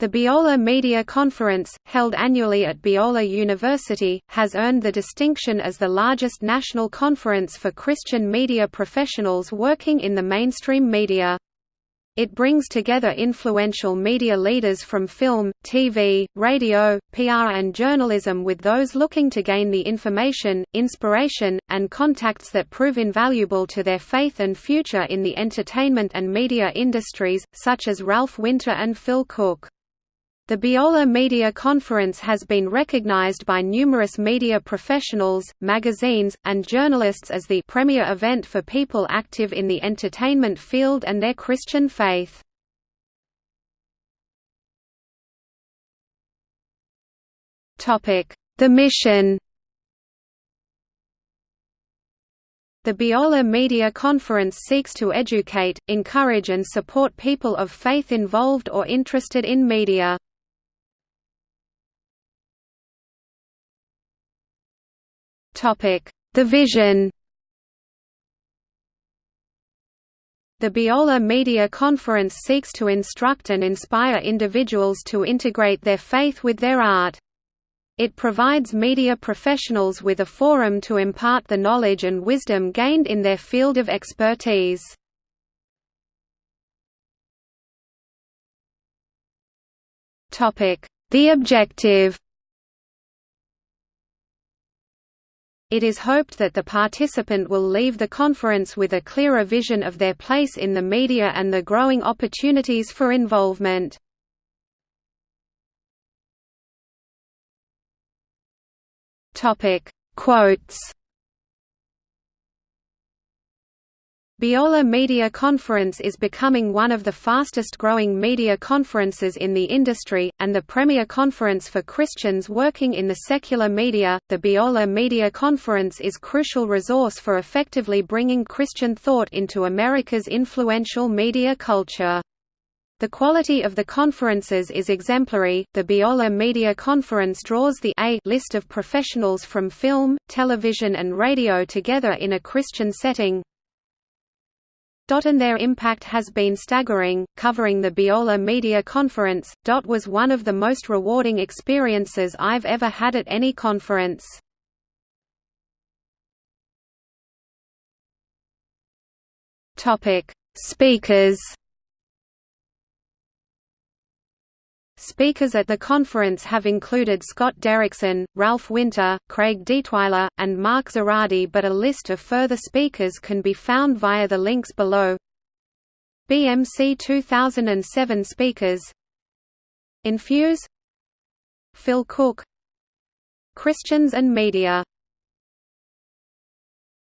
The Biola Media Conference, held annually at Biola University, has earned the distinction as the largest national conference for Christian media professionals working in the mainstream media. It brings together influential media leaders from film, TV, radio, PR and journalism with those looking to gain the information, inspiration, and contacts that prove invaluable to their faith and future in the entertainment and media industries, such as Ralph Winter and Phil Cooke. The Biola Media Conference has been recognized by numerous media professionals, magazines, and journalists as the premier event for people active in the entertainment field and their Christian faith. The mission The Biola Media Conference seeks to educate, encourage and support people of faith involved or interested in media. The vision The Biola Media Conference seeks to instruct and inspire individuals to integrate their faith with their art. It provides media professionals with a forum to impart the knowledge and wisdom gained in their field of expertise. The objective It is hoped that the participant will leave the conference with a clearer vision of their place in the media and the growing opportunities for involvement. Quotes Biola Media Conference is becoming one of the fastest growing media conferences in the industry, and the premier conference for Christians working in the secular media. The Biola Media Conference is crucial resource for effectively bringing Christian thought into America's influential media culture. The quality of the conferences is exemplary. The Biola Media Conference draws the A list of professionals from film, television, and radio together in a Christian setting, and their impact has been staggering. Covering the Biola Media Conference, DOT was one of the most rewarding experiences I've ever had at any conference. Topic: Speakers Speakers at the conference have included Scott Derrickson, Ralph Winter, Craig Detweiler, and Mark Zaradi but a list of further speakers can be found via the links below. BMC 2007 speakers Infuse Phil Cooke Christians and Media